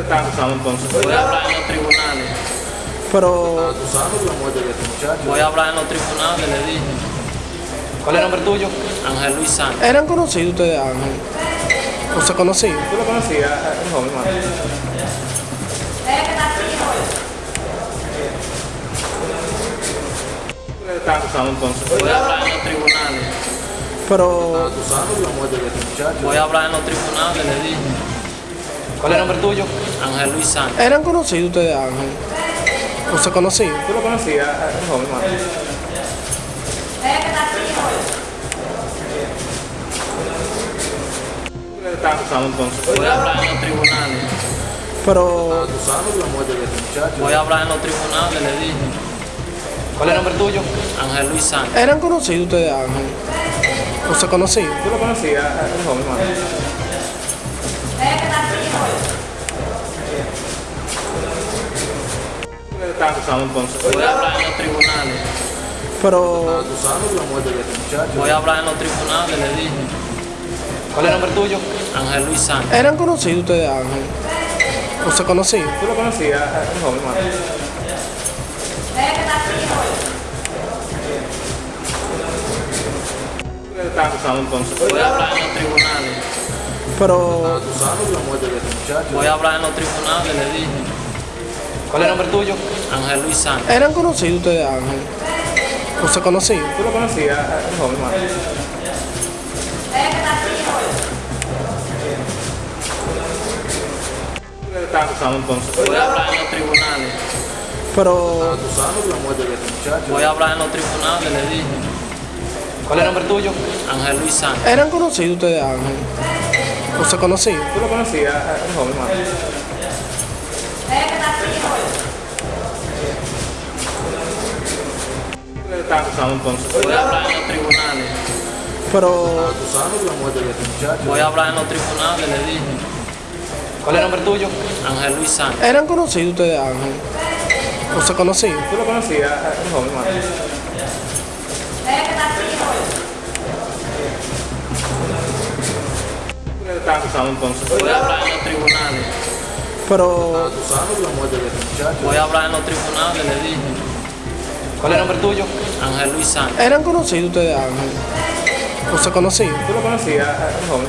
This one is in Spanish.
Entonces. Voy a hablar en los tribunales. Pero Acusando de la muerte de este muchacho. Voy a hablar en los tribunales, le dije. ¿Cuál es el nombre tuyo? Ángel Luis Sánchez. eran conocidos ustedes, Ángel. ¿O se conocían? ¿Tú lo conocías, eh, un joven, hermano? Están acusando entonces. Voy a hablar en los tribunales. Pero Acusando de la muerte de este muchacho. Voy a hablar en los tribunales, le dije. ¿Cuál es el nombre tuyo? Ángel Luis Sánchez. eran conocidos ustedes, Ángel. ¿O se conocían? ¿Tú lo conocías, un joven, acusando entonces. Voy a hablar en los tribunales. Pero Acusando de la muerte de este muchacho. Voy a hablar en los tribunales, le dije. ¿Cuál es el nombre tuyo? Ángel Luis Sánchez. eran conocidos ustedes, Ángel. ¿O se conocían? ¿Tú lo conocías, un joven, hermano? Están acusando entonces. Voy a hablar en los tribunales. Pero Acusando de la muerte de este muchacho. Voy a hablar en los tribunales, le dije. ¿Cuál es el nombre tuyo? Ángel Luis Sánchez. eran conocidos ustedes, Ángel. ¿O se conocían? ¿Tú lo conocías, un joven, hermano? Están acusando entonces. Voy a hablar en los tribunales. Pero Acusando de la muerte de este muchacho. Voy a hablar en los tribunales, le dije. ¿Cuál es el nombre tuyo? Ángel Luis Sánchez. eran conocidos ustedes, Ángel. ¿O se conocían? ¿Tú lo conocías, un joven, hermano? Entonces. Voy a hablar en los tribunales. Pero Acusando de la muerte de este muchacho. Voy a hablar en los tribunales, le dije. ¿Cuál es el nombre tuyo? Ángel Luis Sánchez. eran conocidos ustedes, Ángel. ¿O se conocían? ¿Tú lo conocías, eh, un joven, hermano? Están acusando entonces. Voy a hablar en los tribunales. Pero Acusando de la muerte de este muchacho. Voy a hablar en los tribunales, le dije. ¿Cuál es el nombre tuyo? Ángel Luis Sánchez. eran conocidos ustedes, Ángel. ¿O se conocían? ¿Tú lo conocías, eh, un entonces. Voy a hablar en los tribunales. Pero. Voy a hablar en los tribunales, le dije. ¿Cuál es el nombre tuyo? Ángel Luis Sánchez. eran conocidos ustedes, Ángel. ¿O se conocían? ¿Tú lo conocías, eh, joven?